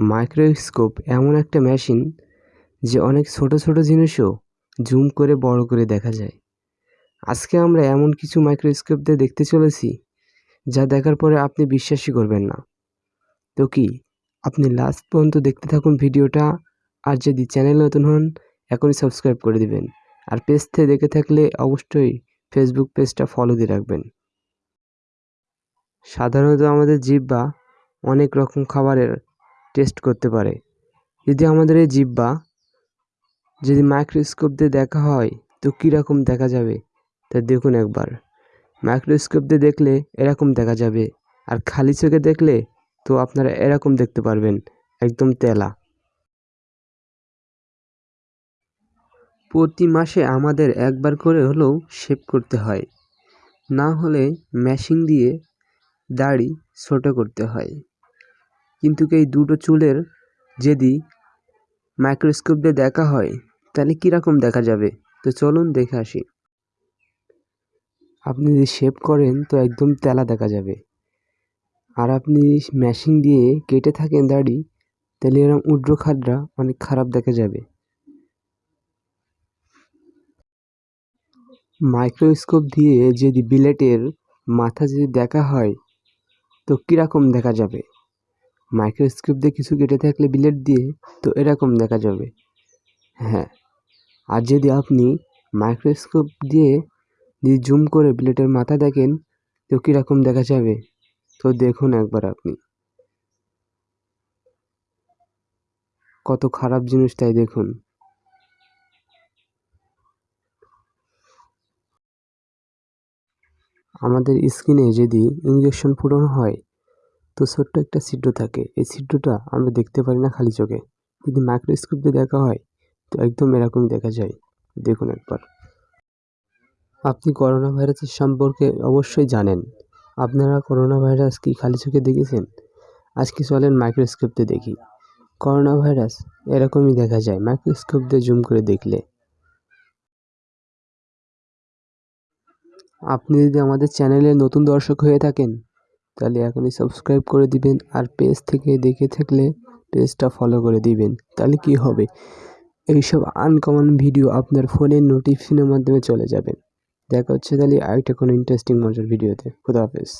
Microscope এমন একটা machine যে অনেক ছোট ছোট জিনিসও জুম করে বড় করে দেখা যায়। আজকে আমরা এমন কিছু মাইক্রোস্কোপ দিয়ে দেখতে চলেছি যা দেখার পরে আপনি বিশ্বাসই করবেন না। তো কি, আপনি লাস্ট পর্যন্ত দেখতে থাকুন ভিডিওটা আর যদি চ্যানেল নতুন হন, এখনই সাবস্ক্রাইব করে দিবেন। আর পেজ থেকে দেখে থাকলে অবশ্যই ফেসবুক পেজটা ফলো দিয়ে রাখবেন। সাধারণত আমাদের জিহ্বা অনেক রকম খাবারের টেস্ট করতে পারে। যদি আমাদের এই জিহ্বা যদি মাইক্রোস্কোপ দিয়ে দেখা হয়, তো কীরকম দেখা যাবে? তা দেখুন একবার। মাইক্রোস্কোপ দিয়ে দেখলে এরকম দেখা যাবে। আর খালি চোখে দেখলে, তো আপনারা এরকম দেখতে পারবেন। একদম তেলা। প্রতি মাসে আমাদের একবার করে হলেও শেভ করতে হয়। না হলে মেশিন দিয়ে দাড়ি ছোটো করতে হয়। কিন্তু এই দুটো চুলের যদি মাইক্রোস্কোপ দিয়ে দেখা হয়, তাহলে কীরকম দেখা যাবে? তো চলুন দেখে আসি। আপনি যদি শেভ করেন, তো একদম তেলা দেখা যাবে। আর আপনি মেশিন দিয়ে কেটে থাকেন দাড়ি, তাহলে এরকম উড্র খাডরা অনেক খারাপ দেখা যাবে। মাইক্রোস্কোপ দিয়ে যদি বিলেটের মাথা যদি দেখা হয়, তো কীরকম দেখা যাবে? মাইক্রোস্কোপ দিয়ে কিছু কেটে থাকলে বিলেট দিয়ে তো এরকম দেখা যাবে। হ্যাঁ আর যদি আপনি মাইক্রোস্কোপ দিয়ে যদি জুম করে বিলেটের মাথা দেখেন, তো কীরকম দেখা যাবে? তো দেখুন একবার আপনি। কত খারাপ জিনিস তাই দেখুন। আমাদের স্কিনে যদি ইঞ্জেকশন ফুটানো হয় তো ছোট্ট একটা ছিদ্র থাকে। এই ছিদ্রটা আমরা দেখতে পারি না খালি চোখে। যদি মাইক্রোস্কোপ দিয়ে দেখা হয়, তো একদম এরকমই দেখা যায়। দেখুন একবার। আপনি করোনা ভাইরাসের সম্পর্কে অবশ্যই জানেন। আপনারা করোনা ভাইরাস কি খালি চোখে দেখেছেন? আজকে চলেন মাইক্রোস্কোপ দিয়ে দেখি। করোনা ভাইরাস এরকমই দেখা যায় মাইক্রোস্কোপ দিয়ে জুম করে দেখলে। আপনি যদি আমাদের চ্যানেলে নতুন দর্শক হয়ে থাকেন তাহলে এখনই সাবস্ক্রাইব করে দিবেন আর পেজ থেকে দেখে থাকলে পেজটা ফলো করে দিবেন। তাহলে কি হবে? এইসব আনকমন ভিডিও আপনার ফোনের নোটিফিকেশনের মাধ্যমে চলে যাবে। দেখা হচ্ছে তাহলে আরেকটা কোনো ইন্টারেস্টিং মজার ভিডিওতে খুদা হাফেজ।